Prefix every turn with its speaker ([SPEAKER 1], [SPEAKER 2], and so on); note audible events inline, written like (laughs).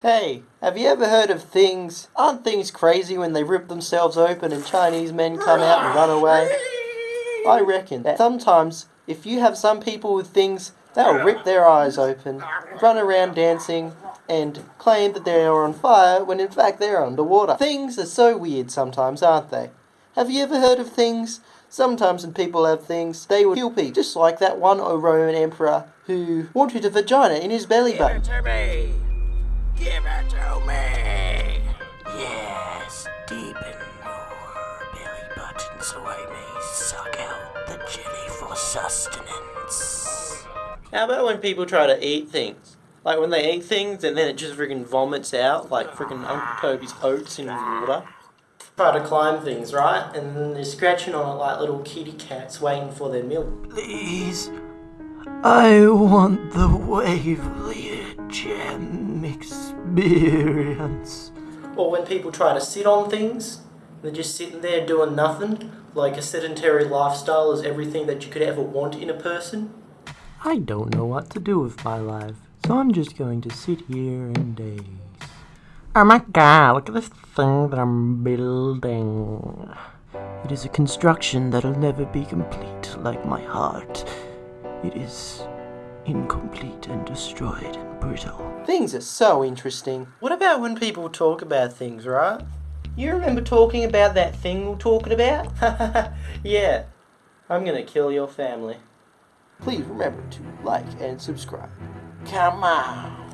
[SPEAKER 1] Hey, have you ever heard of things? Aren't things crazy when they rip themselves open and Chinese men come out and run away? I reckon that sometimes if you have some people with things, they'll rip their eyes open, run around dancing, and claim that they are on fire when in fact they're underwater. Things are so weird sometimes, aren't they? Have you ever heard of things? Sometimes when people have things, they would kill people, just like that one Roman emperor who wanted a vagina in his belly button.
[SPEAKER 2] Deep in your belly button so I may suck out the jelly for sustenance.
[SPEAKER 1] How about when people try to eat things? Like when they eat things and then it just freaking vomits out, like freaking Uncle Toby's oats in water. Try to climb things, right? And then they're scratching on it like little kitty cats waiting for their milk.
[SPEAKER 2] Please, I want the Waverly Gem experience.
[SPEAKER 1] Or when people try to sit on things, they're just sitting there doing nothing, like a sedentary lifestyle is everything that you could ever want in a person.
[SPEAKER 3] I don't know what to do with my life, so I'm just going to sit here and daze. Oh my god, look at this thing that I'm building. It is a construction that'll never be complete like my heart. It is incomplete and destroyed and brittle.
[SPEAKER 1] Things are so interesting. What about when people talk about things, right? You remember talking about that thing we're talking about? (laughs) yeah. I'm gonna kill your family. Please remember to like and subscribe.
[SPEAKER 2] Come on.